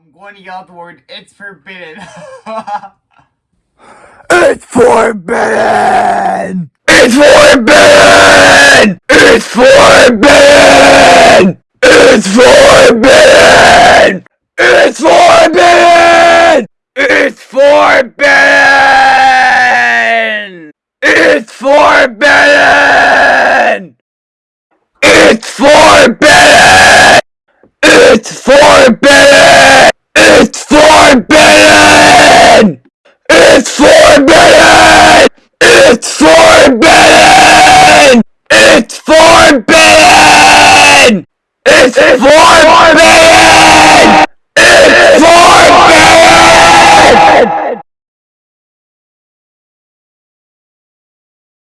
I'm going to yell the word, it's forbidden. it's forbidden! It's forbidden! It's forbidden! It's forbidden! It's forbidden! It's forbidden! It's forbidden! It's forbidden! It's forbidden! It's forbidden! It's forbidden! It's forbidden! It's, it's forbidden!